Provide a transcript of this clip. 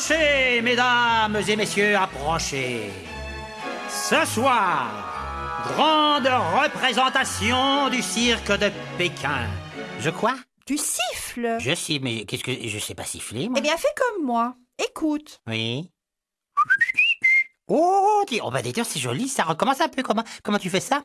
Approchez, mesdames et messieurs, approchez. Ce soir, grande représentation du cirque de Pékin. Je quoi Tu siffles Je siffle, mais qu'est-ce que je sais pas siffler moi Eh bien, fais comme moi. Écoute. Oui. Oh, dis- oh bah d'ailleurs c'est joli, ça recommence un peu. Comment comment tu fais ça?